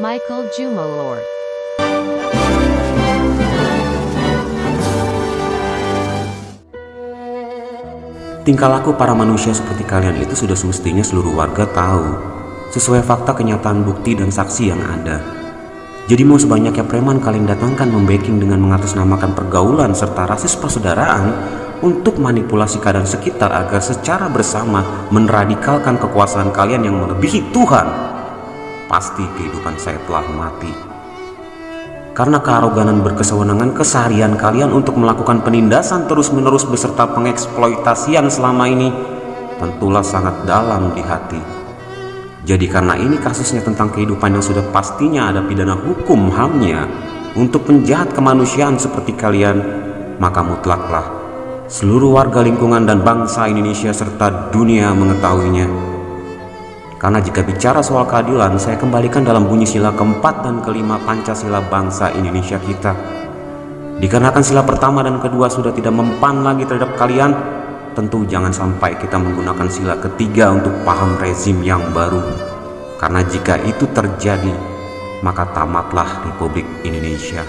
Michael Jumalord. Tingkah laku para manusia seperti kalian itu sudah semestinya seluruh warga tahu, sesuai fakta kenyataan bukti dan saksi yang ada. Jadi mau sebanyaknya preman kalian datangkan membacking dengan mengatasnamakan pergaulan serta rasis persaudaraan untuk manipulasi keadaan sekitar agar secara bersama meneradikalkan kekuasaan kalian yang melebihi Tuhan. Pasti kehidupan saya telah mati karena kearoganan berkesewenangan keseharian kalian untuk melakukan penindasan terus-menerus beserta pengeksploitasian selama ini tentulah sangat dalam di hati. Jadi karena ini kasusnya tentang kehidupan yang sudah pastinya ada pidana hukum hamnya untuk penjahat kemanusiaan seperti kalian, maka mutlaklah seluruh warga lingkungan dan bangsa Indonesia serta dunia mengetahuinya karena jika bicara soal keadilan, saya kembalikan dalam bunyi sila keempat dan kelima Pancasila bangsa Indonesia kita. Dikarenakan sila pertama dan kedua sudah tidak mempan lagi terhadap kalian, tentu jangan sampai kita menggunakan sila ketiga untuk paham rezim yang baru. Karena jika itu terjadi, maka tamatlah Republik Indonesia.